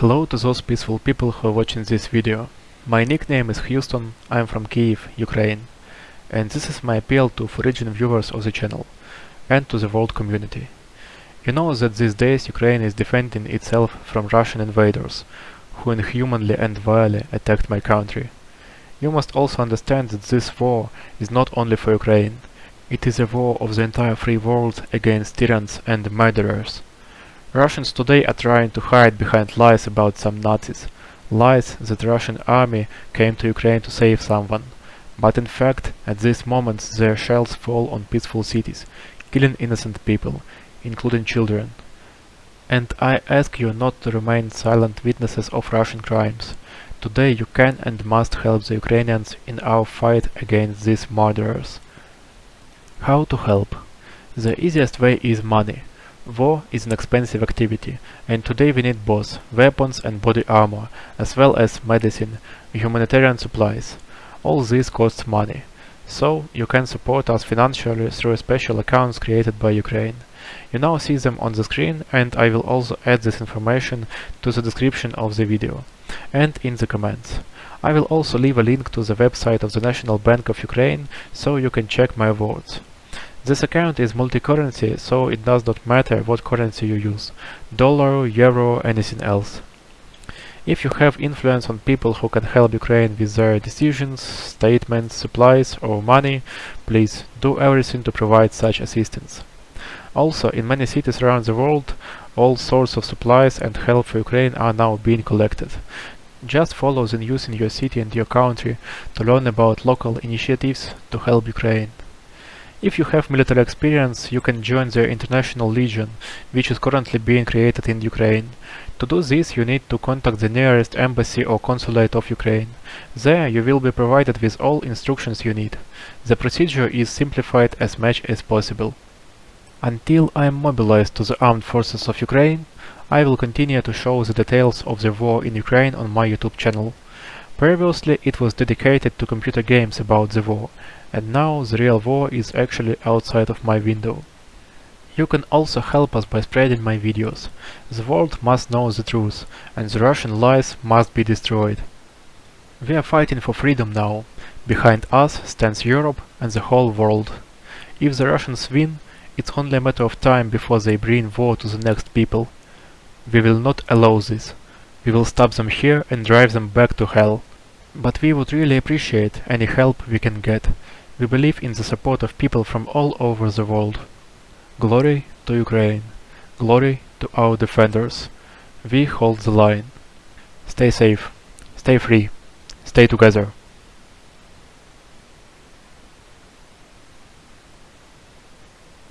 Hello to those peaceful people who are watching this video. My nickname is Houston, I'm from Kiev, Ukraine. And this is my appeal to foreign viewers of the channel, and to the world community. You know that these days Ukraine is defending itself from Russian invaders, who inhumanly and vilely attacked my country. You must also understand that this war is not only for Ukraine, it is a war of the entire free world against tyrants and murderers. Russians today are trying to hide behind lies about some Nazis, lies that Russian army came to Ukraine to save someone. But in fact, at this moment their shells fall on peaceful cities, killing innocent people, including children. And I ask you not to remain silent witnesses of Russian crimes. Today you can and must help the Ukrainians in our fight against these murderers. How to help? The easiest way is money. War is an expensive activity, and today we need both weapons and body armor, as well as medicine, humanitarian supplies. All this costs money. So, you can support us financially through special accounts created by Ukraine. You now see them on the screen and I will also add this information to the description of the video and in the comments. I will also leave a link to the website of the National Bank of Ukraine so you can check my words. This account is multi-currency, so it does not matter what currency you use, dollar, euro, anything else. If you have influence on people who can help Ukraine with their decisions, statements, supplies or money, please do everything to provide such assistance. Also, in many cities around the world, all sorts of supplies and help for Ukraine are now being collected. Just follow the news in your city and your country to learn about local initiatives to help Ukraine. If you have military experience, you can join the International Legion, which is currently being created in Ukraine. To do this, you need to contact the nearest embassy or consulate of Ukraine. There, you will be provided with all instructions you need. The procedure is simplified as much as possible. Until I am mobilized to the armed forces of Ukraine, I will continue to show the details of the war in Ukraine on my YouTube channel. Previously it was dedicated to computer games about the war, and now the real war is actually outside of my window. You can also help us by spreading my videos. The world must know the truth, and the Russian lies must be destroyed. We are fighting for freedom now. Behind us stands Europe and the whole world. If the Russians win, it's only a matter of time before they bring war to the next people. We will not allow this. We will stop them here and drive them back to hell. But we would really appreciate any help we can get. We believe in the support of people from all over the world. Glory to Ukraine. Glory to our defenders. We hold the line. Stay safe. Stay free. Stay together.